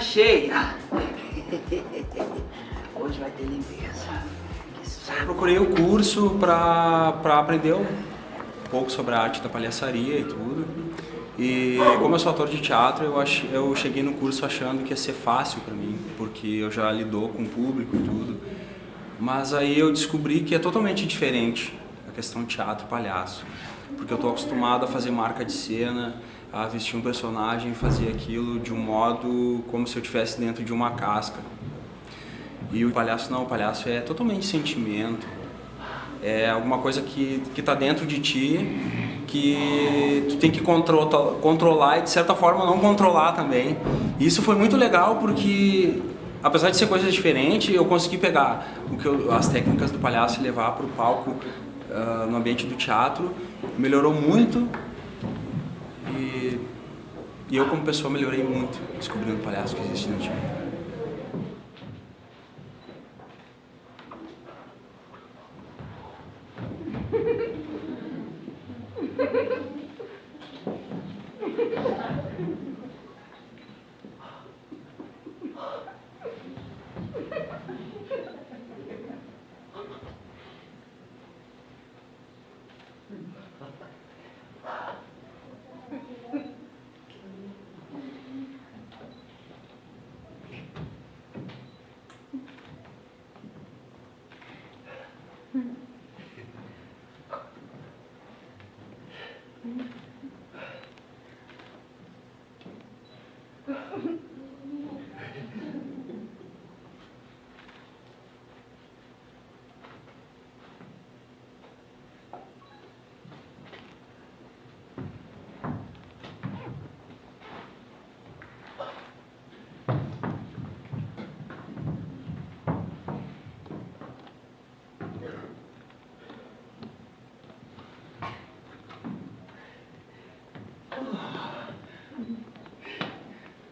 cheia. Hoje vai ter limpeza. Procurei o curso para aprender um pouco sobre a arte da palhaçaria e tudo. E como eu sou ator de teatro, eu, ach, eu cheguei no curso achando que ia ser fácil para mim, porque eu já lidou com o público e tudo. Mas aí eu descobri que é totalmente diferente a questão teatro-palhaço. Porque eu estou acostumado a fazer marca de cena, a vestir um personagem fazer aquilo de um modo como se eu estivesse dentro de uma casca. E o palhaço não, o palhaço é totalmente sentimento, é alguma coisa que está dentro de ti, que tu tem que contro controlar e de certa forma não controlar também. E isso foi muito legal porque, apesar de ser coisas diferentes, eu consegui pegar o que eu, as técnicas do palhaço e levar para o palco uh, no ambiente do teatro. Melhorou muito e, e eu como pessoa melhorei muito descobrindo o palhaço que existe no teatro. Mm-hmm.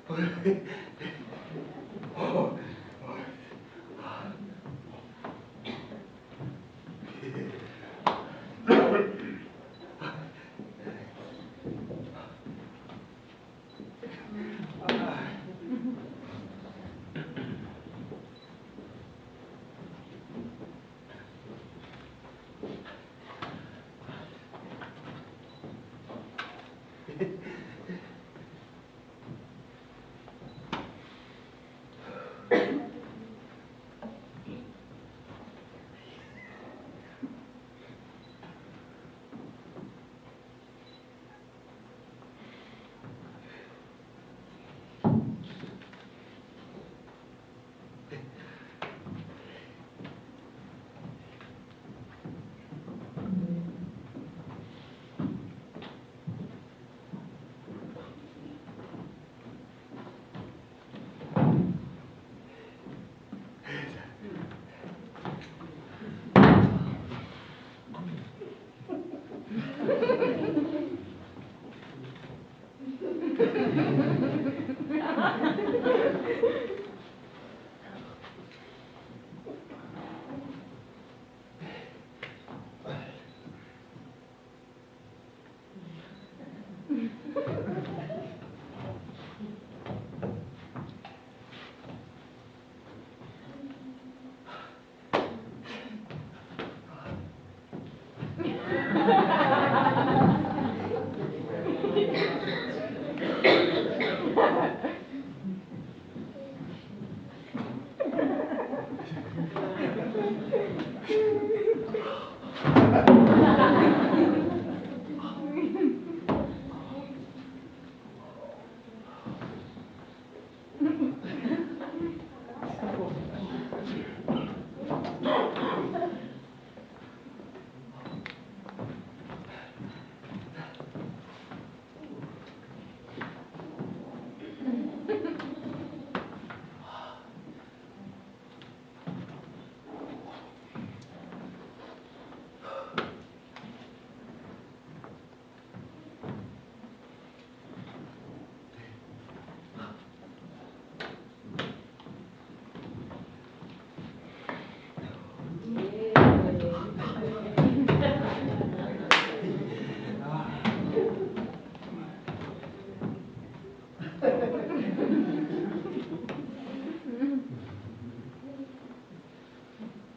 これ。